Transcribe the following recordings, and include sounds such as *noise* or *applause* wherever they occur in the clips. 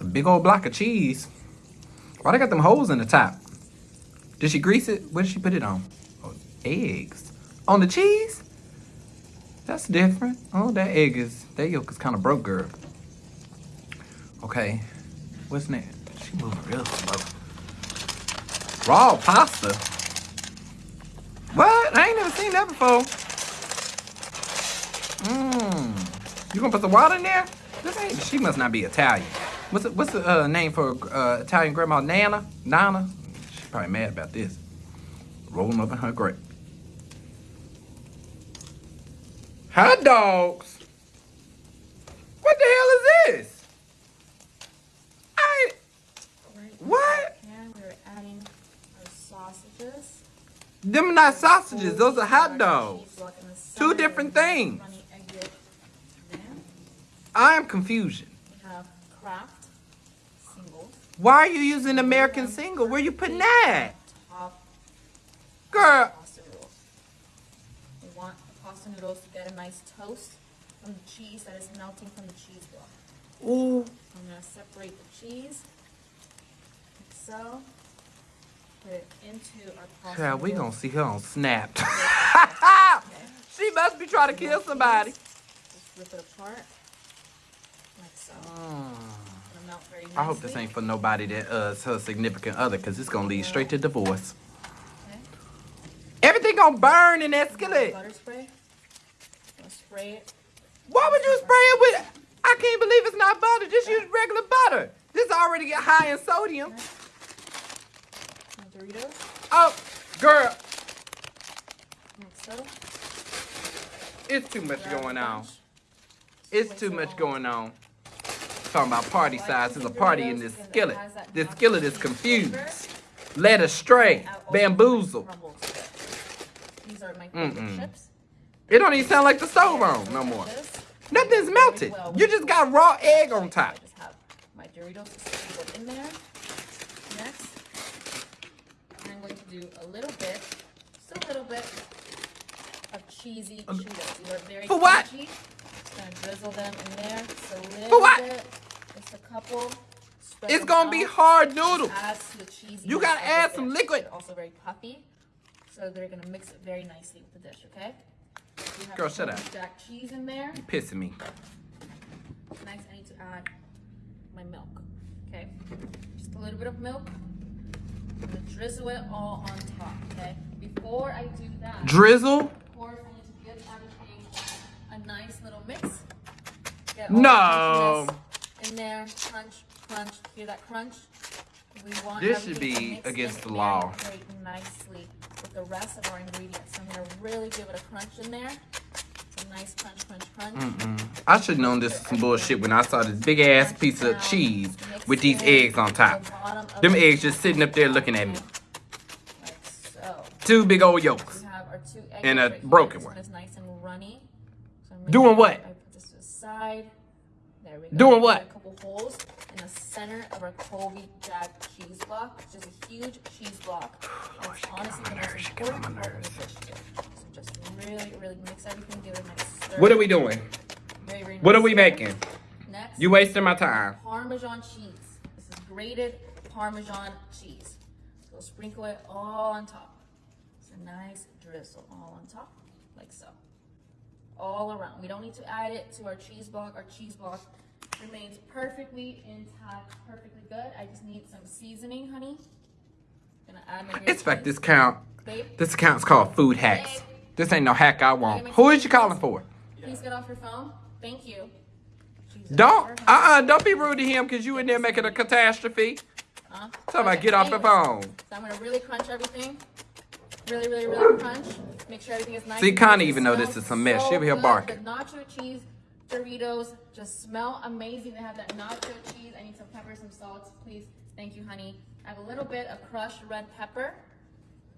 A big old block of cheese. Why they got them holes in the top? Did she grease it? What did she put it on? Oh, eggs. On the cheese? That's different. Oh, that egg is, that yolk is kind of broke, girl. Okay. What's next? She moving real slow. Raw pasta? What? I ain't never seen that before. Mmm. You gonna put the water in there? This ain't, she must not be Italian. What's the, what's the uh, name for uh, Italian grandma? Nana? Nana? She's probably mad about this. Roll them up in her grate. Hot dogs? What the hell is this? I What? We're adding our sausages. them not sausages, those are hot dogs. cheese block in the Two different things. runny egg yolk there. I am confusion. We have singles. Why are you using American single? Where you putting that? Girl, pasta noodles. We want the pasta noodles to get a nice toast from the cheese that is melting from the cheese block. ooh. I'm gonna separate the cheese, like so. Put it into our pasta Yeah, we gonna noodles. see her on Snapped. *laughs* Okay. she must be trying to kill somebody. Just rip it apart, like so. Mm. I hope this ain't for nobody that uh, her significant other, cause it's gonna lead straight to divorce. Okay. Everything gonna burn in that skillet. Butter spray. Spray it. Why would you spray it with? I can't believe it's not butter. Just use regular butter. This already get high in sodium. Doritos, Oh, girl, so. it's too much going on. It's too much going on. Talking about party size. There's a party in this skillet. This skillet is confused, led astray, bamboozled. it. These are my Mm-mm. chips. It don't even sound like the stove on no more. Nothing's melted. You just got raw egg on top. my Doritos sprinkled in there. Next, I'm going to do a little bit, just a little bit of cheesy Cheetos. These are very For what? crunchy. Gonna drizzle them in there. Just a little what? bit, just a couple. Spread It's gonna be hard noodles. You gotta add some liquid. Also very puffy, so they're gonna mix it very nicely with the dish. Okay. Girl, shut up. Jack cheese in there. You pissing me. Next, I need to add my milk. Okay, just a little bit of milk. I'm gonna drizzle it all on top. Okay. Before I do that, Drizzle? Get No. In there, crunch, crunch. Hear that crunch? We want This should be against the law. Nicely with the rest of our ingredients. So I'm gonna really give it a crunch in there. Nice crunch, crunch, crunch. Mm-mm. I should have known this was some bullshit when I saw this big ass piece of cheese with these eggs on top. Them eggs just sitting up there looking at me. Like so. Two big old yolks. We have our two eggs And a right broken one. is nice runny. So I'm Doing what? I put this to the side. There we go. Doing what? A couple holes in the center of our Colby Jack cheese block, which is a huge cheese block. *sighs* Lord, It's honestly the most nerves, she get on important part of the here. So just really, really mix everything, give it a nice. What are we doing? Very, very What are we making? Next, You wasting my time. Parmesan cheese. This is grated Parmesan cheese. So sprinkle it all on top. It's a nice drizzle all on top, like so. All around. We don't need to add it to our cheese block. Our cheese block remains perfectly intact, perfectly good. I just need some seasoning, honey. Gonna add my It's like this count. Babe, This account's called Food Hacks. This ain't no hack I want. Who is you calling for? please get off your phone. Thank you. Jesus, Don't, uh-uh, don't be rude to him because you in there making a catastrophe. Huh? About Okay, get off the phone. So I'm gonna really crunch everything. Really, really, really crunch. Make sure everything is nice. See, Connie even know this is a mess. so She'll be here barking. The nacho cheese Doritos just smell amazing. They have that nacho cheese. I need some pepper, some salt, please. Thank you, honey. I have a little bit of crushed red pepper.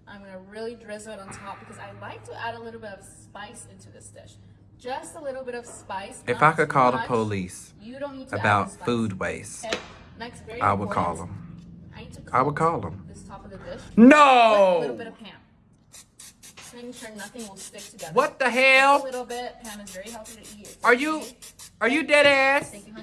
I'm gonna really drizzle it on top because I like to add a little bit of spice into this dish. Just a little bit of spice. If I could call the police you don't need to about food waste, Okay. Next, I would call them. I need to I would call them. This top of the dish. With a little No! Just making sure nothing will stick together. What the A hell? little bit. Pam is very healthy to eat. Are you, are you dead ass? Thank you, honey.